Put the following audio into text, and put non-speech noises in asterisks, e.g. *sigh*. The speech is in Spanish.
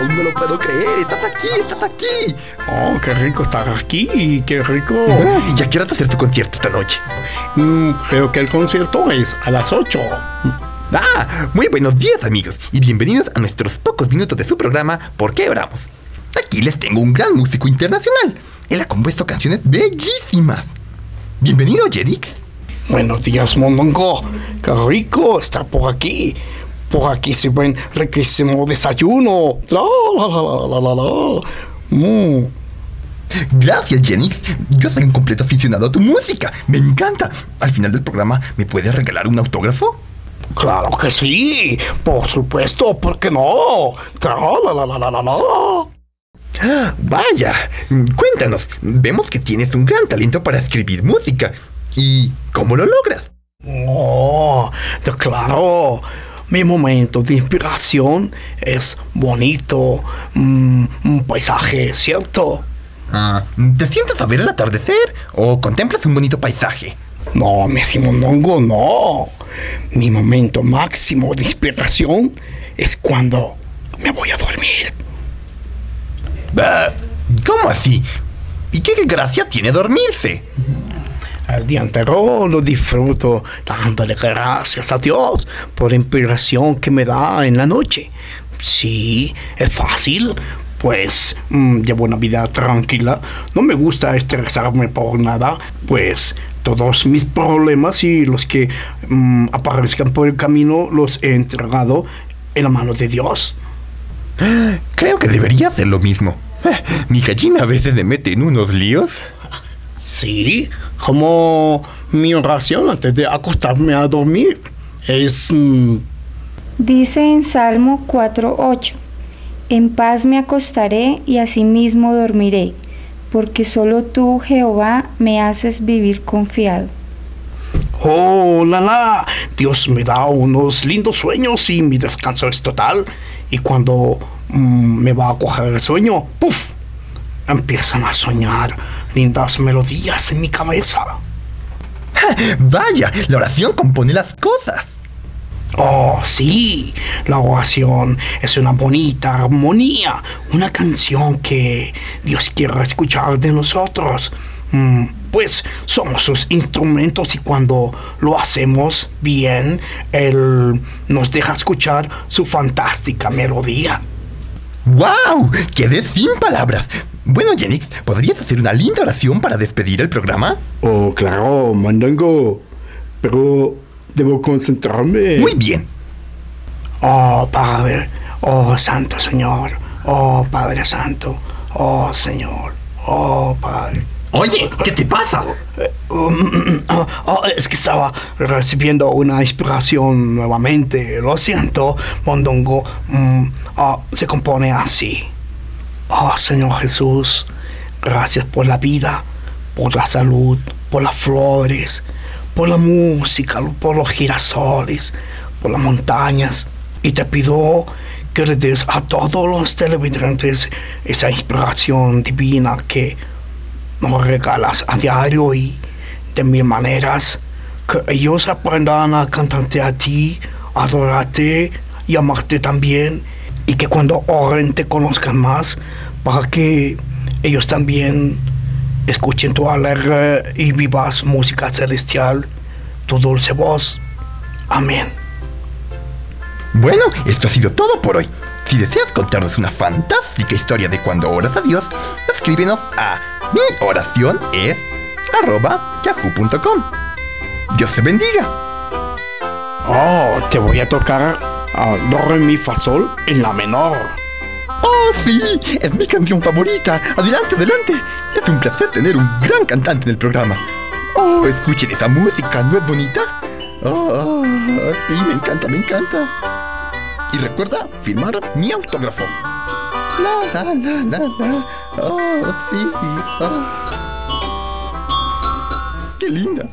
Aún no lo puedo creer. Estás aquí, estás aquí. Oh, qué rico estar aquí, qué rico. ¿Y ya quieres hacer tu concierto esta noche? Mm, creo que el concierto es a las 8. Ah, muy buenos días amigos y bienvenidos a nuestros pocos minutos de su programa ¿Por qué oramos? Aquí les tengo un gran músico internacional. Él ha compuesto canciones bellísimas. Bienvenido, Jedix. Buenos días, Mondongo. Qué rico estar por aquí. Por aquí se ven riquísimo desayuno. La, la, la, la, la, la. Mm. Gracias, Jenix. Yo soy un completo aficionado a tu música. Me encanta. Al final del programa, ¿me puedes regalar un autógrafo? Claro que sí. Por supuesto, ¿por qué no? Tra, la, la, la, la, la, la. Vaya, cuéntanos. Vemos que tienes un gran talento para escribir música. ¿Y cómo lo logras? Oh, claro. Mi momento de inspiración es bonito, mm, un paisaje, ¿cierto? Ah, ¿Te sientas a ver el atardecer o contemplas un bonito paisaje? No, Messi Mondongo, no. Mi momento máximo de inspiración es cuando me voy a dormir. ¿Cómo así? ¿Y qué gracia tiene dormirse? El día entero lo disfruto dándole gracias a Dios por la inspiración que me da en la noche. Sí, es fácil, pues mm, llevo una vida tranquila. No me gusta estresarme por nada, pues todos mis problemas y los que mm, aparezcan por el camino los he entregado en la mano de Dios. Creo que debería hacer lo mismo. Mi gallina a veces me mete en unos líos. Sí, como mi oración antes de acostarme a dormir. Es... mm, Dice en Salmo 4:8, En paz me acostaré y asimismo dormiré, porque solo tú, Jehová, me haces vivir confiado. Oh, la la, Dios me da unos lindos sueños y mi descanso es total. Y cuando mm, me va a coger el sueño, ¡puf! Empiezan a soñar lindas melodías en mi cabeza. *laughs* Vaya, la oración compone las cosas. Oh, sí, la oración es una bonita armonía, una canción que Dios quiere escuchar de nosotros. Mm, pues somos sus instrumentos y cuando lo hacemos bien, Él nos deja escuchar su fantástica melodía. ¡Wow! Quedé sin palabras. Bueno, Jenix, ¿podrías hacer una linda oración para despedir el programa? Oh, claro, Mandongo, pero debo concentrarme. Muy bien. Oh Padre, oh Santo Señor, oh Padre Santo, oh Señor, oh Padre. Oye, ¿qué te pasa? Um, *coughs* oh, es que estaba recibiendo una inspiración nuevamente. Lo siento, Mondongo. Oh, se compone así. Oh Señor Jesús, gracias por la vida, por la salud, por las flores, por la música, por los girasoles, por las montañas. Y te pido que le des a todos los televidentes esa inspiración divina que nos regalas a diario y de mil maneras. Que ellos aprendan a cantarte a ti, adorarte y amarte también. Y que cuando oren te conozcan más para que ellos también escuchen tu alegre y vivas música celestial, tu dulce voz. Amén. Bueno, esto ha sido todo por hoy. Si deseas contarnos una fantástica historia de cuando oras a Dios, escríbenos a mi oración es arroba yahoo.com. Dios te bendiga. Oh, te voy a tocar a re, mi, fa, sol en la menor. Oh, sí, es mi canción favorita. Adelante, adelante. Es un placer tener un gran cantante en el programa. Oh, escuchen esa música, ¿no es bonita? Oh, oh, sí, me encanta, me encanta. Y recuerda firmar mi autógrafo. La, la, la, la, la. Oh, sí. oh. Qué linda.